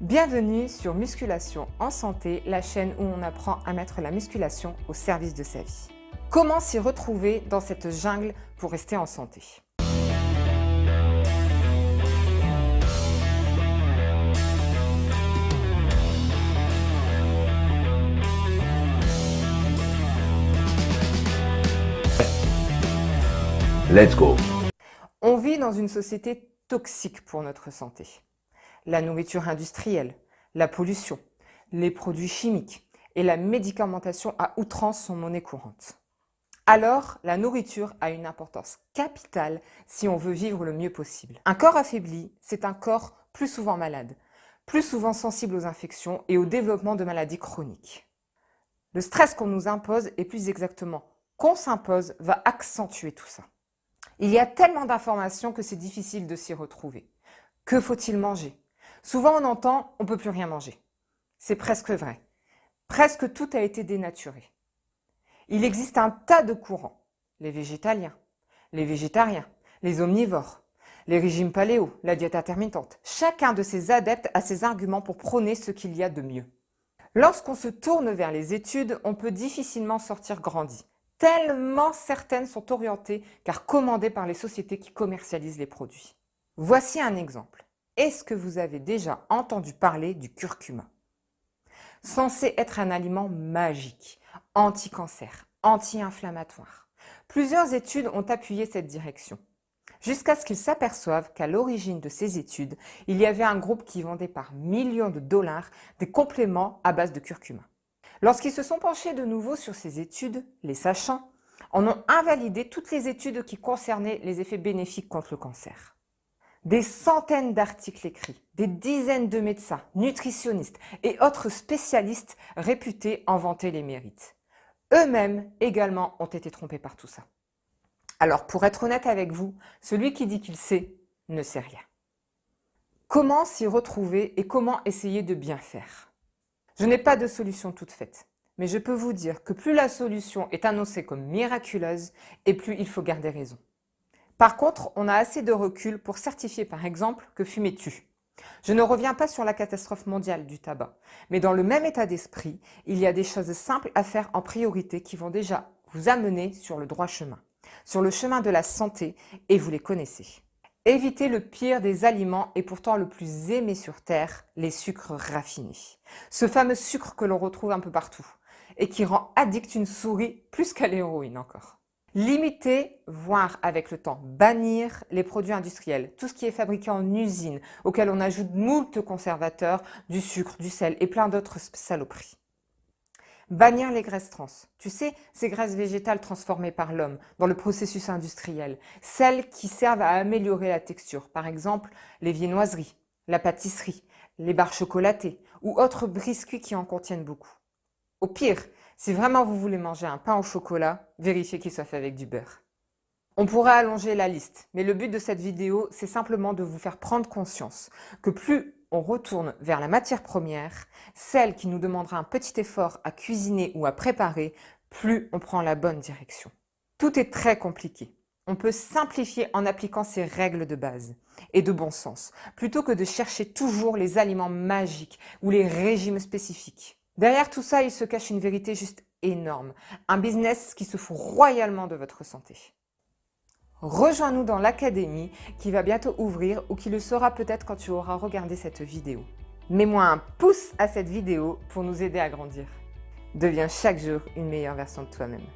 Bienvenue sur Musculation en santé, la chaîne où on apprend à mettre la musculation au service de sa vie. Comment s'y retrouver dans cette jungle pour rester en santé? Let's go. On vit dans une société toxique pour notre santé la nourriture industrielle, la pollution, les produits chimiques et la médicamentation à outrance sont monnaie courante. Alors, la nourriture a une importance capitale si on veut vivre le mieux possible. Un corps affaibli, c'est un corps plus souvent malade, plus souvent sensible aux infections et au développement de maladies chroniques. Le stress qu'on nous impose, et plus exactement qu'on s'impose, va accentuer tout ça. Il y a tellement d'informations que c'est difficile de s'y retrouver. Que faut-il manger? Souvent on entend « on ne peut plus rien manger ». C'est presque vrai. Presque tout a été dénaturé. Il existe un tas de courants. Les végétaliens, les végétariens, les omnivores, les régimes paléo, la diète intermittente. Chacun de ces adeptes a ses arguments pour prôner ce qu'il y a de mieux. Lorsqu'on se tourne vers les études, on peut difficilement sortir grandi, tellement certaines sont orientées car commandées par les sociétés qui commercialisent les produits. Voici un exemple. Est-ce que vous avez déjà entendu parler du curcuma? Censé être un aliment magique, anti-cancer, anti-inflammatoire. Plusieurs études ont appuyé cette direction, jusqu'à ce qu'ils s'aperçoivent qu'à l'origine de ces études, il y avait un groupe qui vendait par millions de dollars des compléments à base de curcuma. Lorsqu'ils se sont penchés de nouveau sur ces études, les sachants en ont invalidé toutes les études qui concernaient les effets bénéfiques contre le cancer des centaines d'articles écrits, des dizaines de médecins, nutritionnistes et autres spécialistes réputés en vanter les mérites. Eux-mêmes également ont été trompés par tout ça. Alors pour être honnête avec vous, celui qui dit qu'il sait ne sait rien. Comment s'y retrouver et comment essayer de bien faire? Je n'ai pas de solution toute faite, mais je peux vous dire que plus la solution est annoncée comme miraculeuse et plus il faut garder raison. Par contre, on a assez de recul pour certifier par exemple que fumer tue. Je ne reviens pas sur la catastrophe mondiale du tabac, mais dans le même état d'esprit, il y a des choses simples à faire en priorité qui vont déjà vous amener sur le droit chemin, sur le chemin de la santé, et vous les connaissez. Évitez le pire des aliments et pourtant le plus aimé sur Terre, les sucres raffinés. Ce fameux sucre que l'on retrouve un peu partout et qui rend addict une souris plus qu'à l'héroïne encore. Limiter, voire avec le temps bannir les produits industriels, tout ce qui est fabriqué en usine, auquel on ajoute moult conservateurs, du sucre, du sel et plein d'autres saloperies. Bannir les graisses trans. Tu sais, ces graisses végétales transformées par l'homme dans le processus industriel, celles qui servent à améliorer la texture, par exemple les viennoiseries, la pâtisserie, les barres chocolatées ou autres biscuits qui en contiennent beaucoup. Au pire, si vraiment vous voulez manger un pain au chocolat, vérifiez qu'il soit fait avec du beurre. On pourrait allonger la liste, mais le but de cette vidéo, c'est simplement de vous faire prendre conscience que plus on retourne vers la matière première, celle qui nous demandera un petit effort à cuisiner ou à préparer, plus on prend la bonne direction. Tout est très compliqué. On peut simplifier en appliquant ces règles de base et de bon sens, plutôt que de chercher toujours les aliments magiques ou les régimes spécifiques. Derrière tout ça, il se cache une vérité juste énorme. Un business qui se fout royalement de votre santé. Rejoins-nous dans l'académie qui va bientôt ouvrir ou qui le sera peut-être quand tu auras regardé cette vidéo. Mets-moi un pouce à cette vidéo pour nous aider à grandir. Deviens chaque jour une meilleure version de toi-même.